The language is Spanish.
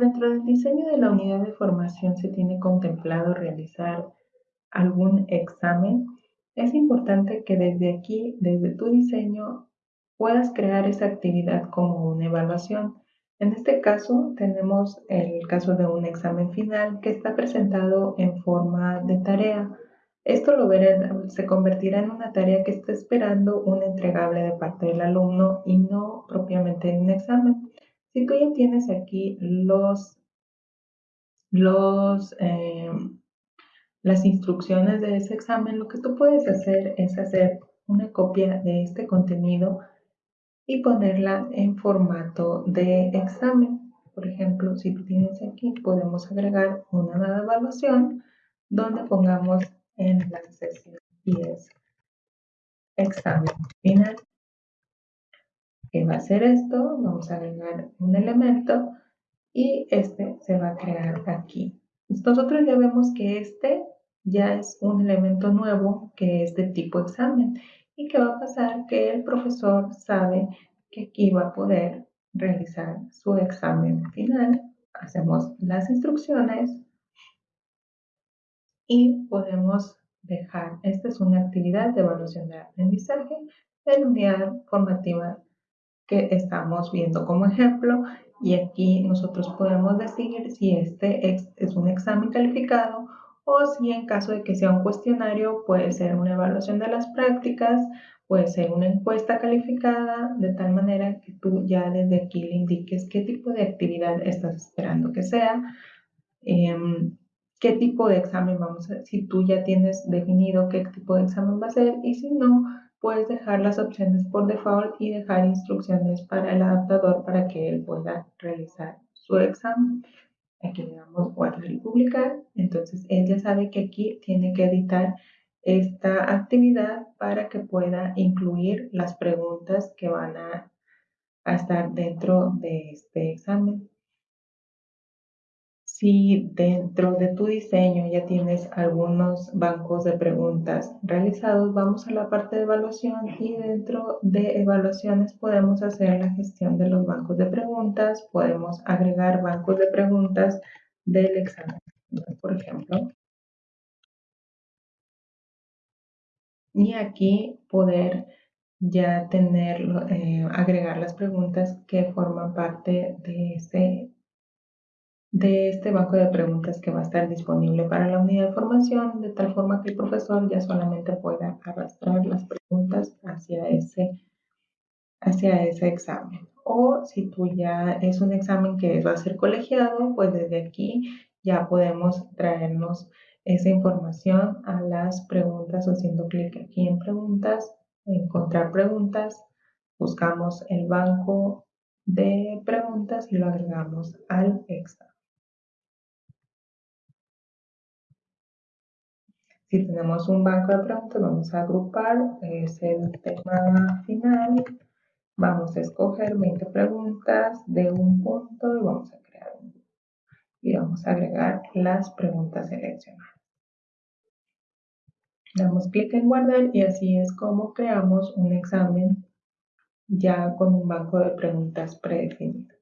dentro del diseño de la unidad de formación se tiene contemplado realizar algún examen, es importante que desde aquí, desde tu diseño, puedas crear esa actividad como una evaluación. En este caso tenemos el caso de un examen final que está presentado en forma de tarea. Esto lo verán, se convertirá en una tarea que está esperando un entregable de parte del alumno y no propiamente en un examen. Si tú ya tienes aquí los, los, em, las instrucciones de ese examen, lo que tú puedes hacer es hacer una copia de este contenido y ponerla en formato de examen. Por ejemplo, si tú tienes aquí, podemos agregar una nueva evaluación donde pongamos en la sesión 10 examen final. ¿Qué va a ser esto? Vamos a agregar un elemento y este se va a crear aquí. Nosotros ya vemos que este ya es un elemento nuevo que es de tipo examen y que va a pasar que el profesor sabe que aquí va a poder realizar su examen final. Hacemos las instrucciones y podemos dejar, esta es una actividad de evaluación de aprendizaje en unidad formativa que estamos viendo como ejemplo y aquí nosotros podemos decidir si este es un examen calificado o si en caso de que sea un cuestionario puede ser una evaluación de las prácticas, puede ser una encuesta calificada, de tal manera que tú ya desde aquí le indiques qué tipo de actividad estás esperando que sea, em, qué tipo de examen vamos a, si tú ya tienes definido qué tipo de examen va a ser y si no, puedes dejar las opciones por default y dejar instrucciones para el adaptador para que él pueda realizar su examen. Aquí le damos guardar y publicar. Entonces él ya sabe que aquí tiene que editar esta actividad para que pueda incluir las preguntas que van a, a estar dentro de este examen. Si dentro de tu diseño ya tienes algunos bancos de preguntas realizados, vamos a la parte de evaluación y dentro de evaluaciones podemos hacer la gestión de los bancos de preguntas, podemos agregar bancos de preguntas del examen. Por ejemplo, y aquí poder ya tener, eh, agregar las preguntas que forman parte de ese de este banco de preguntas que va a estar disponible para la unidad de formación, de tal forma que el profesor ya solamente pueda arrastrar las preguntas hacia ese, hacia ese examen. O si tú ya es un examen que va a ser colegiado, pues desde aquí ya podemos traernos esa información a las preguntas haciendo clic aquí en preguntas, encontrar preguntas, buscamos el banco de preguntas y lo agregamos al examen. Si tenemos un banco de preguntas, vamos a agrupar, es el tema final. Vamos a escoger 20 preguntas de un punto y vamos a crear un grupo. Y vamos a agregar las preguntas seleccionadas. Damos clic en guardar y así es como creamos un examen ya con un banco de preguntas predefinido.